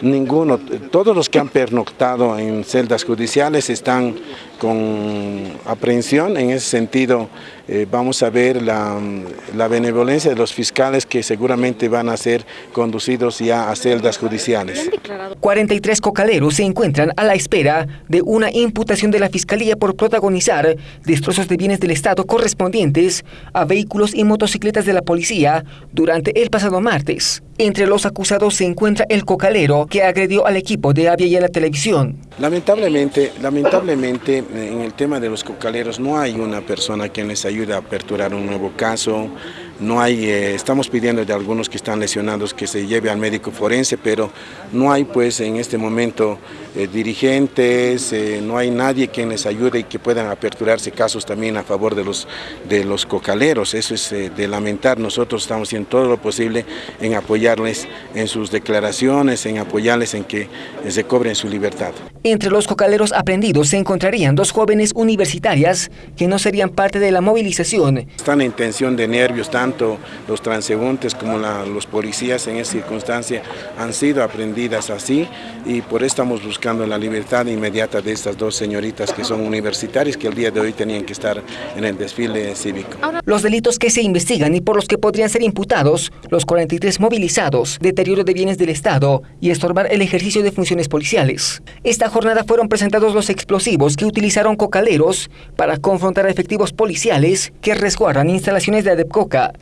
Ninguno, todos los que han pernoctado en celdas judiciales están con aprehensión, en ese sentido eh, vamos a ver la, la, benevolencia de los fiscales que seguramente van a ser conducidos ya a celdas judiciales. 43 cocaleros se encuentran a la espera de una imputación de la Fiscalía por protagonizar destrozos de bienes del Estado correspondientes a vehículos y motocicletas de la policía durante el pasado martes. Entre los acusados se encuentra el cocalero que agredió al equipo de Avia y a la televisión. Lamentablemente, lamentablemente en el tema de los cocaleros no hay una persona que les ayude a aperturar un nuevo caso, no hay, eh, estamos pidiendo de algunos que están lesionados que se lleve al médico forense, pero no hay pues en este momento eh, dirigentes, eh, no hay nadie que les ayude y que puedan aperturarse casos también a favor de los, de los cocaleros. Eso es de lamentar, nosotros estamos haciendo todo lo posible en apoyarles en sus declaraciones, en apoyarles en que se cobren su libertad. Entre los cocaleros aprendidos se encontrarían dos jóvenes universitarias que no serían parte de la movilización. Están en tensión de nervios, tanto los transeúntes como la, los policías en esa circunstancia han sido aprendidas así y por eso estamos buscando la libertad inmediata de estas dos señoritas que son universitarias que el día de hoy tenían que estar en el desfile cívico. Los delitos que se investigan y por los que podrían ser imputados, los 43 movilizados, deterioro de bienes del Estado y estorbar el ejercicio de funciones policiales. Esta jornada fueron presentados los explosivos que utilizaron cocaleros para confrontar a efectivos policiales que resguardan instalaciones de ADEPCOCA.